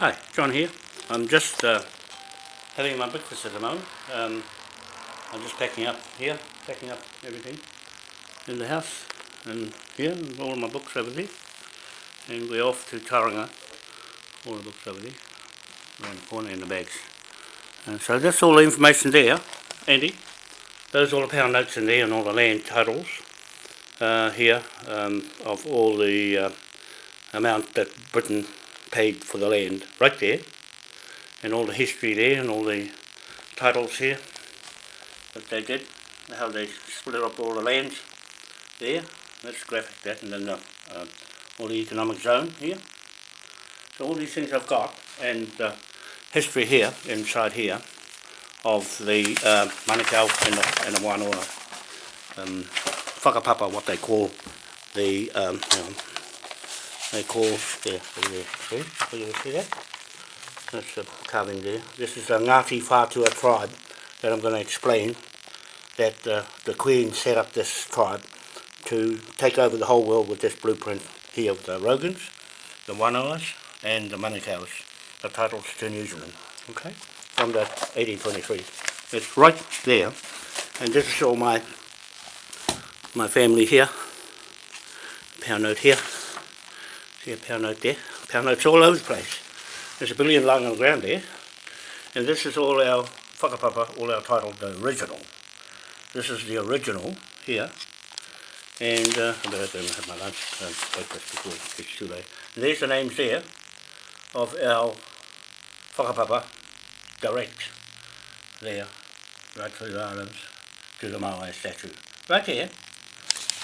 Hi, John here. I'm just uh, having my breakfast at the moment. Um, I'm just packing up here, packing up everything in the house and here, and all my books over there. And we're off to Tauranga, all the books over there, around the corner in the bags. And so that's all the information there, Andy. Those are all the pound notes in there and all the land titles uh, here um, of all the uh, amount that Britain paid for the land right there and all the history there and all the titles here that they did how they split up all the lands there. That's graphic that and then the, uh, all the economic zone here. So all these things I've got and uh, history here inside here of the uh, Manukau and the, and the Wanoa um, whakapapa what they call the um, they call, there, there, see, can you see that? That's the carving there. This is the Ngāti Whātua tribe that I'm going to explain that uh, the Queen set up this tribe to take over the whole world with this blueprint here of the Rogans, the Wanoas and the Manukau's, the titles to New Zealand, okay, from the 1823. It's right there, and this is all my my family here, pound note here, See a pound note there? Pound notes all over the place. There's a billion lying on the ground there. And this is all our whakapapa, all our title, the original. This is the original here. And uh, I better go and have my lunch and breakfast before it gets too late. And there's the names there of our whakapapa direct there, right through the islands to the Maui statue. Right here.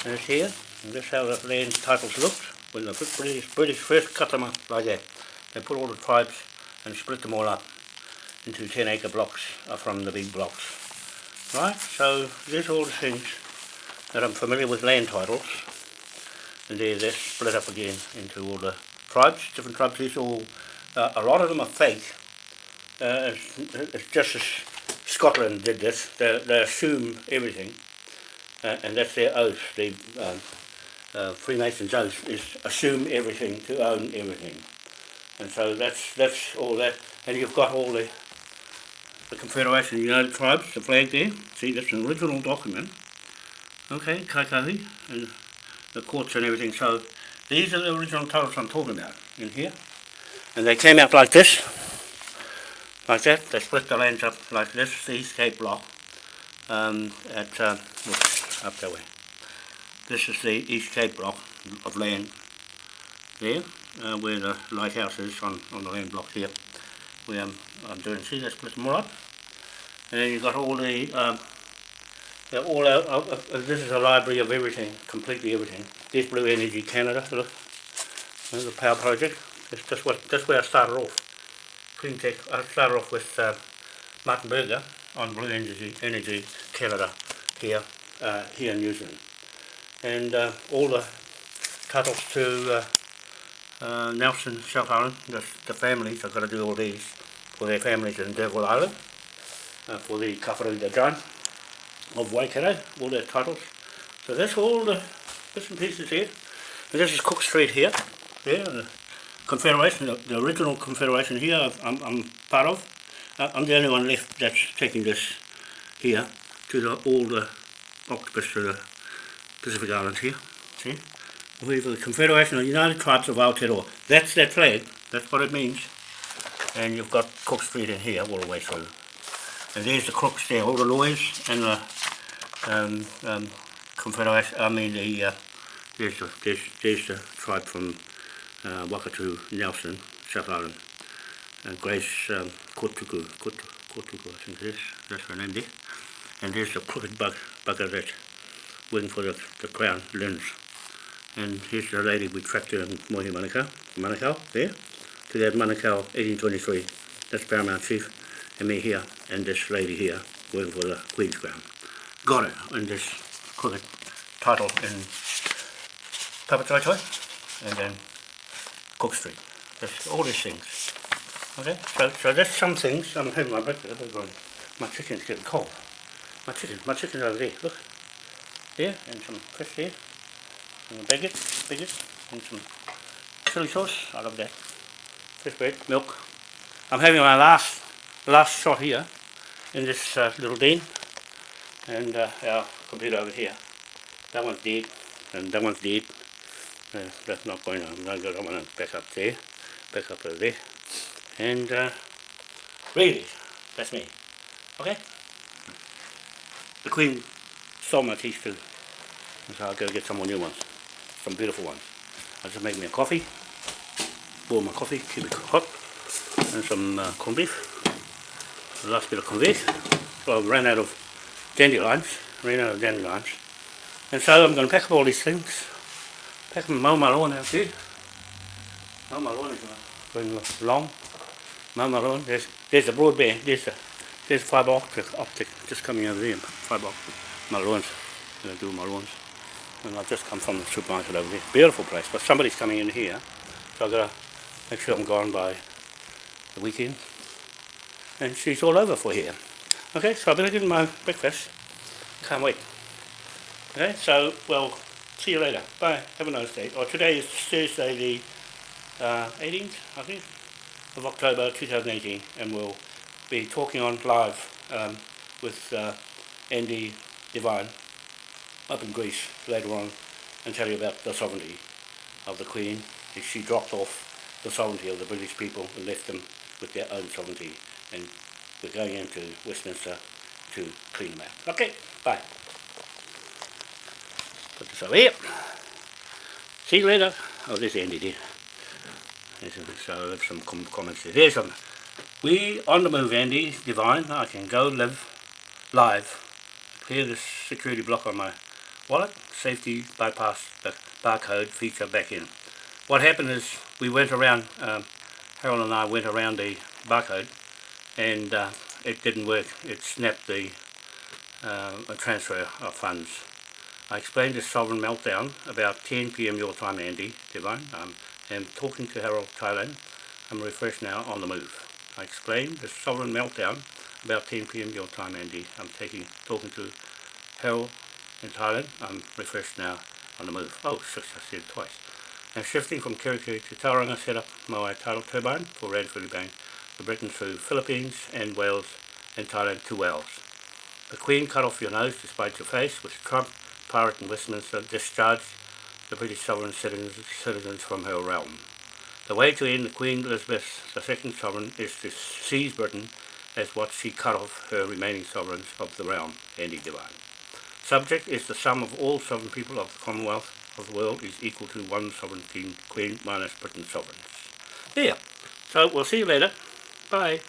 And it's here. And this is how the land titles looked when the British, British first cut them up like that, they put all the tribes and split them all up into 10 acre blocks uh, from the big blocks. Right, so there's all the things that I'm familiar with land titles. And there they're split up again into all the tribes, different tribes. These all, uh, a lot of them are fake. Uh, it's, it's, just as Scotland did this, they, they assume everything. Uh, and that's their oath. They, um, uh, Freemasons oath is assume everything to own everything. And so that's that's all that. And you've got all the the Confederation of United Tribes, the flag there. See, that's an original document. Okay, Kaikahi, and the courts and everything. So these are the original titles I'm talking about in here. And they came out like this, like that. They split the lands up like this, the East Cape block, um, at, uh, up that way. This is the East Cape block of land there, uh, where the lighthouse is on, on the land block here. Where I'm, I'm doing, see, that's all up. And then you've got all the, um, all uh, uh, this is a library of everything, completely everything. There's Blue Energy Canada, look, the power project. That's just what, that's where I started off. Clean Tech, I started off with uh, Martin Berger on Blue Energy, Energy Canada here, uh, here in New Zealand and uh, all the titles to uh, uh, Nelson, South Island, the, the families, I've got to do all these for their families in D'Urville Island, uh, for the Kawharuta Giant of Waikato, all their titles. So that's all the bits and pieces here. And this is Cook Street here, there, the Confederation, the, the original Confederation here I'm, I'm part of. Uh, I'm the only one left that's taking this here to the, all the octopus to the Pacific Islands here, see? We have the Confederation of United Tribes of Aotearoa. That's that flag, that's what it means. And you've got Cook Street in here all the way through. And there's the crooks there, all the lawyers and the um, um, Confederation, I mean the, uh, there's, the, there's, there's the tribe from uh, Wakatu, Nelson, South Island. Uh, Grace um, Kotuku, Kotuku, Kotuku, I think it is, that's her name there. And there's the crooked bug, bugger that waiting for the, the crown lens. And here's the lady we tracked in Mohi Manukau, Manukau, there, to that Manukau 1823. That's Paramount Chief, and me here, and this lady here, waiting for the Queen's crown. Got it in this crooked title in Papatoi and then Cook Street. That's all these things. Okay, so, so that's some things. I'm having my breakfast. My chicken's getting cold. My chicken, my chicken's over there. Look there and some fish here and bigot, bigot and some chili sauce, I love that. fresh bread, milk. I'm having my last last shot here in this uh, little den and uh, our computer over here. That one's dead and that one's dead. Uh, that's not going on. I'm going to back up there, back up over there. And uh, really, that's me. Okay? The Queen my teeth too. So I'll go get some more new ones. Some beautiful ones. I'll just make me a coffee. Boil my coffee, keep it hot. And some uh, corned beef. The last bit of corned beef. So I ran out of dandelions. Ran out of dandelions. And so I'm going to pack up all these things. Pack them, mow my lawn out here. Mow my lawn is going long. Mow my lawn. There's, there's the broadband. There's the, there's the fibre optic, optic just coming out of there. Fibre optic. Lawns. I'm going to do lawns. And I've just come from the supermarket over here. Beautiful place. But somebody's coming in here. So I've got to make sure I'm gone by the weekend. And she's all over for here. Okay, so I better get my breakfast. Can't wait. Okay, so, well, see you later. Bye. Have a nice day. Or today is Thursday the uh, 18th, I think, of October 2018. And we'll be talking on live um, with uh, Andy Devine up in Greece later on and tell you about the sovereignty of the Queen. She dropped off the sovereignty of the British people and left them with their own sovereignty. And we're going into Westminster to clean them out. Okay, bye. Put this over here. See you later. Oh, there's ended there. So there's some com comments there. There's some. We on the move, Andy. Devine. I can go live live. Clear this security block on my wallet. Safety bypass the barcode feature back in. What happened is we went around. Um, Harold and I went around the barcode, and uh, it didn't work. It snapped the uh, transfer of funds. I explained the sovereign meltdown about 10 p.m. your time, Andy Devine. Um, I'm talking to Harold Thailand. I'm refreshed now on the move. I explained the sovereign meltdown about 10 p.m. your time, Andy. I'm taking talking to Harold in Thailand. I'm refreshed now on the move. Oh, shucks, I said twice. Now shifting from Kerikeri to Tauranga, set up my tidal turbine for Radford Bank for Britain through Philippines and Wales and Thailand to Wales. The Queen cut off your nose despite your face, which Trump pirate in Westminster discharged the British sovereign citizens, citizens from her realm. The way to end the Queen Elizabeth II sovereign is to seize Britain as what she cut off her remaining sovereigns of the realm, Andy Devine. Subject is the sum of all sovereign people of the Commonwealth of the world is equal to one sovereign king, queen minus Britain's sovereigns. There. So we'll see you later. Bye.